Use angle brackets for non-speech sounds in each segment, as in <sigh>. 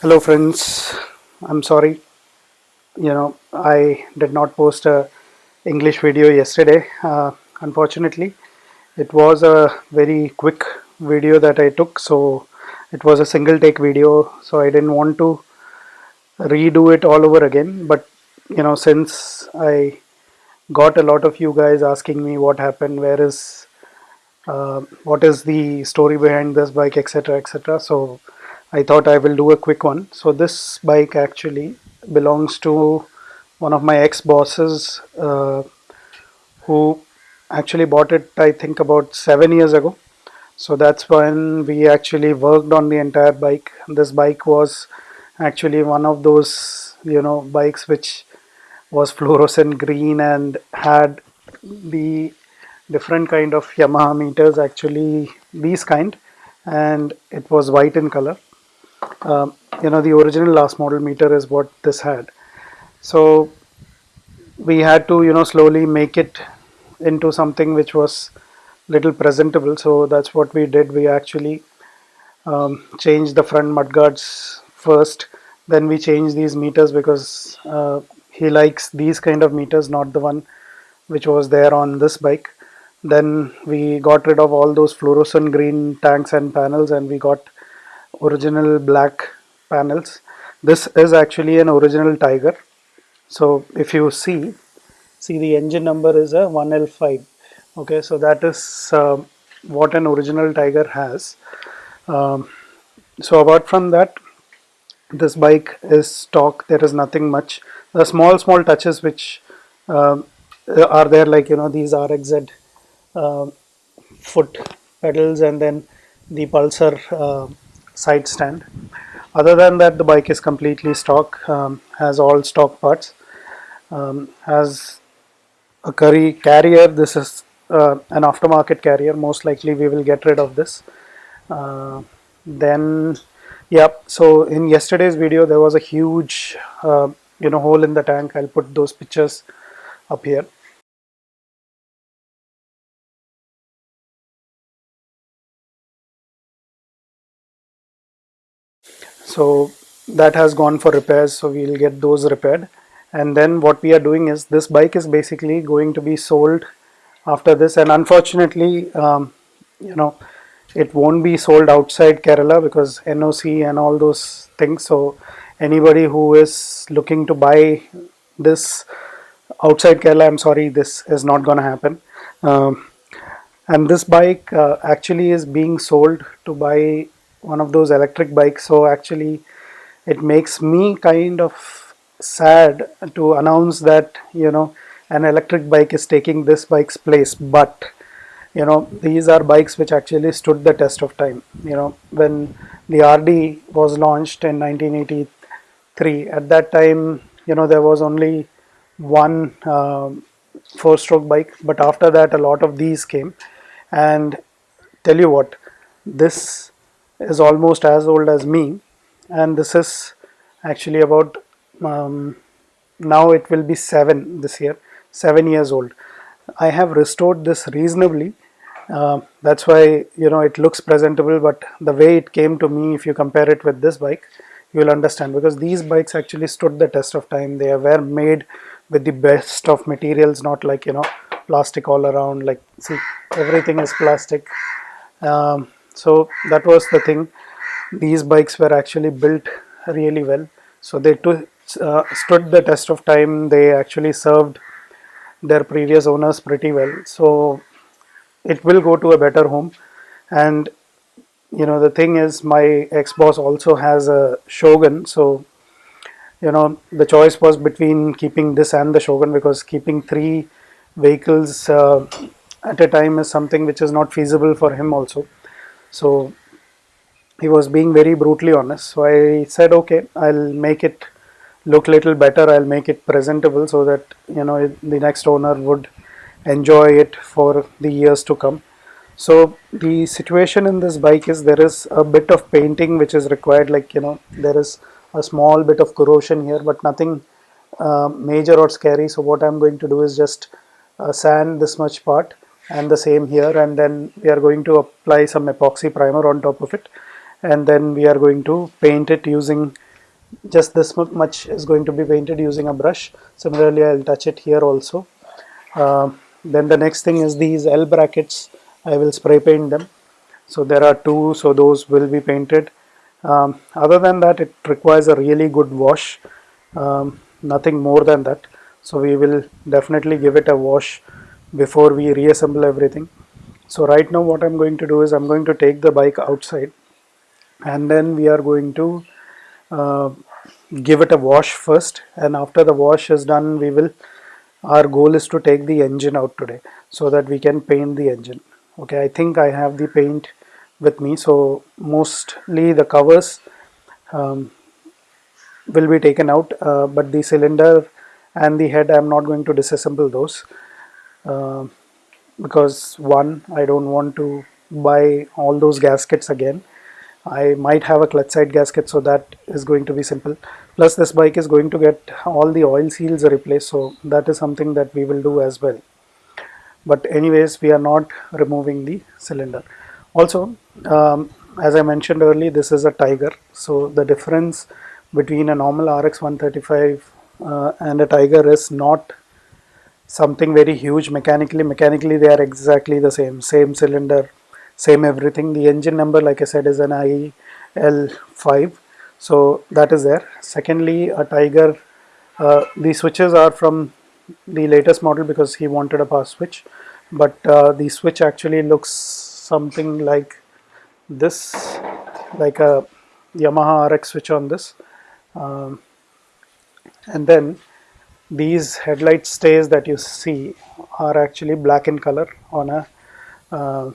hello friends. I'm sorry. You know i did not post a english video yesterday uh, unfortunately. It was a very quick video that i took so it was a single take video so i didn't want to redo it all over again. But you know since i got a lot of you guys asking me what happened where is uh, what is the story behind this bike etc etc so I thought I will do a quick one. So this bike actually belongs to one of my ex-bosses uh, who actually bought it I think about seven years ago. So that's when we actually worked on the entire bike. This bike was actually one of those you know bikes which was fluorescent green and had the different kind of Yamaha meters actually these kind and it was white in color um, you know the original last model meter is what this had. So we had to you know slowly make it into something which was little presentable. So that's what we did. We actually um, changed the front mudguards first. Then we changed these meters because uh, he likes these kind of meters not the one which was there on this bike. Then we got rid of all those fluorescent green tanks and panels and we got original black panels. This is actually an original tiger. So if you see see the engine number is a 1l5 okay so that is uh, what an original tiger has. Um, so apart from that this bike is stock. There is nothing much. The small small touches which uh, are there like you know these rxz uh, foot pedals and then the pulsar uh, side stand. Other than that the bike is completely stock um, has all stock parts. Um, has a curry carrier this is uh, an aftermarket carrier. Most likely we will get rid of this. Uh, then yeah so in yesterday's video there was a huge uh, you know hole in the tank. I'll put those pictures up here so that has gone for repairs so we'll get those repaired. And then what we are doing is this bike is basically going to be sold after this. And unfortunately um, you know it won't be sold outside Kerala because NOC and all those things. So anybody who is looking to buy this outside Kerala I'm sorry this is not gonna happen. Um, and this bike uh, actually is being sold to buy one of those electric bikes. So actually it makes me kind of sad to announce that you know an electric bike is taking this bike's place. But you know these are bikes which actually stood the test of time. You know when the RD was launched in 1983 at that time you know there was only one uh, four stroke bike. But after that a lot of these came. And tell you what this is almost as old as me. And this is actually about um, now it will be seven this year seven years old. I have restored this reasonably. Uh, that's why you know it looks presentable but the way it came to me if you compare it with this bike you will understand. Because these bikes actually stood the test of time. They were made with the best of materials not like you know plastic all around. Like see everything is plastic. Um, so that was the thing. These bikes were actually built really well. So they uh, stood the test of time. They actually served their previous owners pretty well. So it will go to a better home. And you know the thing is my ex-boss also has a shogun. So you know the choice was between keeping this and the shogun because keeping three vehicles uh, at a time is something which is not feasible for him also so he was being very brutally honest. So i said okay i'll make it look little better. I'll make it presentable so that you know the next owner would enjoy it for the years to come. So the situation in this bike is there is a bit of painting which is required like you know there is a small bit of corrosion here but nothing uh, major or scary. So what i'm going to do is just uh, sand this much part and the same here and then we are going to apply some epoxy primer on top of it and then we are going to paint it using just this much is going to be painted using a brush. Similarly I'll touch it here also. Uh, then the next thing is these L brackets. I will spray paint them. So there are two so those will be painted. Um, other than that it requires a really good wash. Um, nothing more than that. So we will definitely give it a wash before we reassemble everything. So right now what I'm going to do is I'm going to take the bike outside and then we are going to uh, give it a wash first. And after the wash is done we will our goal is to take the engine out today so that we can paint the engine. Okay I think I have the paint with me. So mostly the covers um, will be taken out uh, but the cylinder and the head I'm not going to disassemble those uh, because one I don't want to buy all those gaskets again. I might have a clutch side gasket so that is going to be simple. Plus this bike is going to get all the oil seals replaced so that is something that we will do as well. But anyways we are not removing the cylinder. Also um, as I mentioned earlier this is a Tiger so the difference between a normal RX 135 uh, and a Tiger is not something very huge. Mechanically mechanically they are exactly the same. Same cylinder same everything. The engine number like I said is an IL5 so that is there. Secondly a Tiger uh, the switches are from the latest model because he wanted a power switch. But uh, the switch actually looks something like this like a Yamaha RX switch on this. Um, and then these headlight stays that you see are actually black in color on a, uh,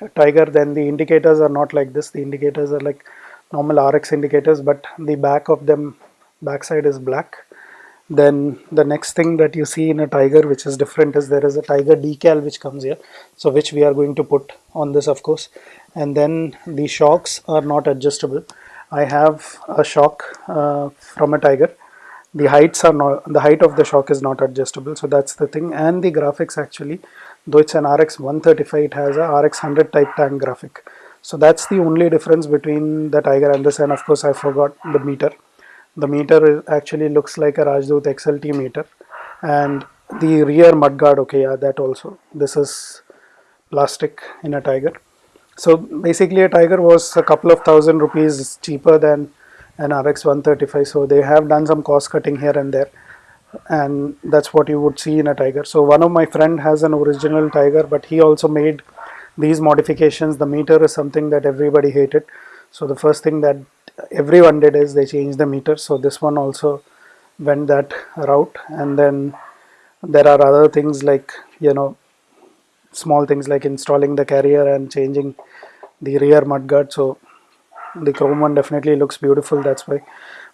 a tiger. Then the indicators are not like this. The indicators are like normal RX indicators but the back of them backside is black. Then the next thing that you see in a tiger which is different is there is a tiger decal which comes here. So which we are going to put on this of course. And then the shocks are not adjustable. I have a shock uh, from a tiger the heights are not the height of the shock is not adjustable. So that's the thing. And the graphics actually though it's an RX 135 it has a RX 100 type tank graphic. So that's the only difference between the tiger and this and of course I forgot the meter. The meter actually looks like a Rajdoot XLT meter. And the rear mudguard okay yeah that also. This is plastic in a tiger. So basically a tiger was a couple of thousand rupees cheaper than an RX 135 so they have done some cost cutting here and there and that's what you would see in a tiger. So one of my friend has an original tiger but he also made these modifications. The meter is something that everybody hated. So the first thing that everyone did is they changed the meter. So this one also went that route. And then there are other things like you know small things like installing the carrier and changing the rear mudguard. So the chrome one definitely looks beautiful that's why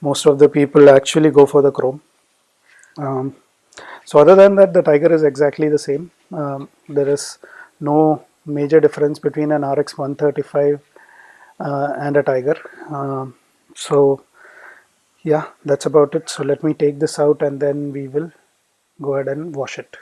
most of the people actually go for the chrome. Um, so other than that the tiger is exactly the same. Um, there is no major difference between an RX 135 uh, and a tiger. Um, so yeah that's about it. So let me take this out and then we will go ahead and wash it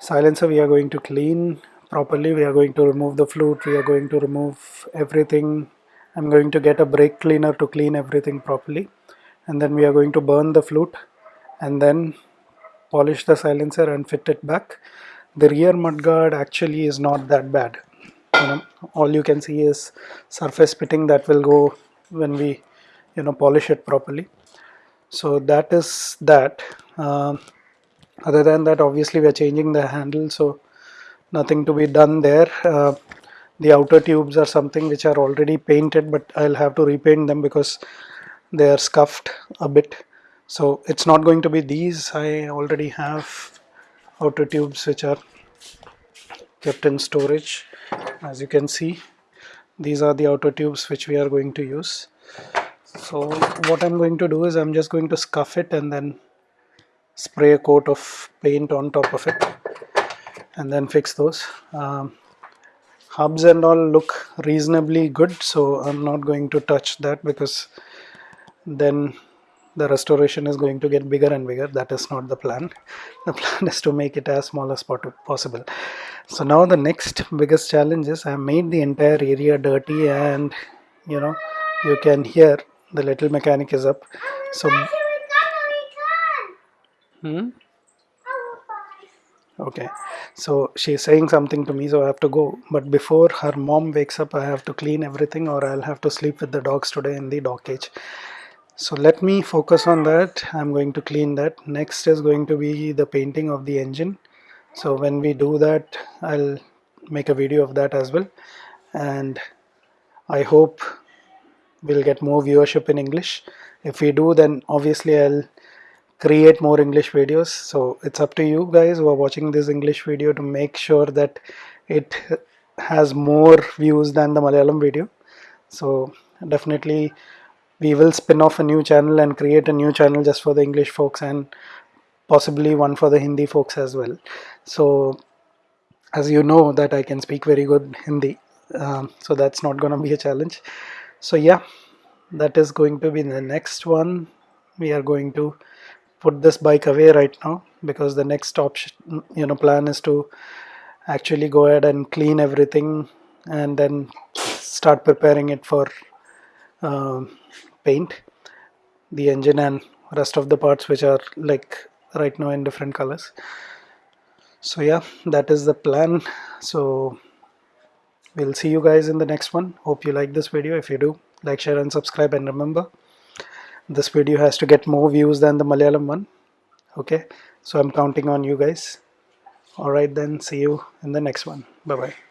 silencer we are going to clean properly. We are going to remove the flute. We are going to remove everything. I'm going to get a brake cleaner to clean everything properly. And then we are going to burn the flute and then polish the silencer and fit it back. The rear mudguard actually is not that bad. You know all you can see is surface pitting that will go when we you know polish it properly. So that is that. Um, other than that obviously we are changing the handle so nothing to be done there. Uh, the outer tubes are something which are already painted but I'll have to repaint them because they are scuffed a bit. So it's not going to be these. I already have outer tubes which are kept in storage as you can see. These are the outer tubes which we are going to use. So what I'm going to do is I'm just going to scuff it and then spray a coat of paint on top of it and then fix those. Um, hubs and all look reasonably good so I'm not going to touch that because then the restoration is going to get bigger and bigger. That is not the plan. <laughs> The plan is to make it as small as possible. So now the next biggest challenge is I made the entire area dirty and you know you can hear the little mechanic is up. So Hmm? Okay, so she's saying something to me, so I have to go. But before her mom wakes up, I have to clean everything, or I'll have to sleep with the dogs today in the dog cage. So let me focus on that. I'm going to clean that. Next is going to be the painting of the engine. So when we do that, I'll make a video of that as well. And I hope we'll get more viewership in English. If we do, then obviously I'll create more English videos. So it's up to you guys who are watching this English video to make sure that it has more views than the Malayalam video. So definitely we will spin off a new channel and create a new channel just for the English folks and possibly one for the Hindi folks as well. So as you know that I can speak very good Hindi um, so that's not gonna be a challenge. So yeah that is going to be the next one. We are going to put this bike away right now because the next option you know plan is to actually go ahead and clean everything and then start preparing it for uh, paint. The engine and rest of the parts which are like right now in different colors. So yeah that is the plan. So we'll see you guys in the next one. Hope you like this video. If you do like share and subscribe and remember this video has to get more views than the Malayalam one okay? So I'm counting on you guys. Alright then see you in the next one. Bye bye